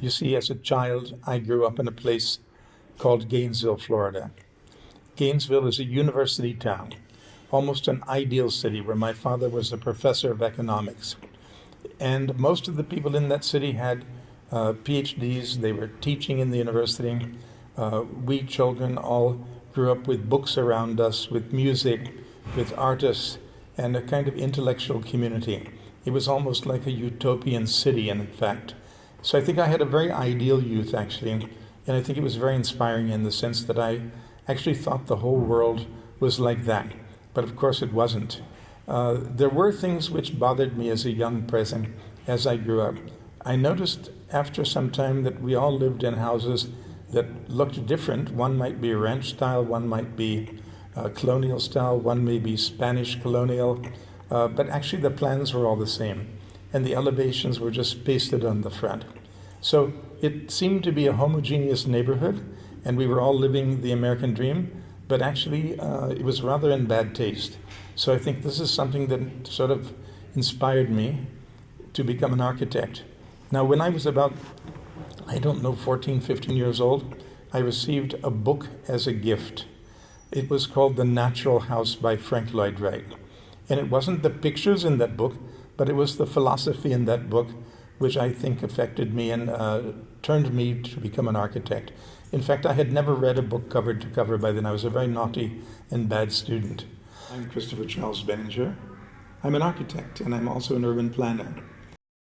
You see, as a child, I grew up in a place called Gainesville, Florida. Gainesville is a university town, almost an ideal city where my father was a professor of economics. And most of the people in that city had uh, PhDs, they were teaching in the university. Uh, we children all grew up with books around us, with music, with artists, and a kind of intellectual community. It was almost like a utopian city, in fact. So I think I had a very ideal youth, actually, and I think it was very inspiring in the sense that I actually thought the whole world was like that. But of course, it wasn't. Uh, there were things which bothered me as a young person as I grew up. I noticed after some time that we all lived in houses that looked different. One might be ranch style, one might be uh, colonial style, one may be Spanish colonial, uh, but actually the plans were all the same, and the elevations were just pasted on the front. So it seemed to be a homogeneous neighborhood, and we were all living the American dream, but actually uh, it was rather in bad taste. So I think this is something that sort of inspired me to become an architect. Now, when I was about, I don't know, 14, 15 years old, I received a book as a gift. It was called The Natural House by Frank Lloyd Wright. And it wasn't the pictures in that book, but it was the philosophy in that book which I think affected me and uh, turned me to become an architect. In fact, I had never read a book cover to cover by then. I was a very naughty and bad student. I'm Christopher Charles Benninger. I'm an architect and I'm also an urban planner.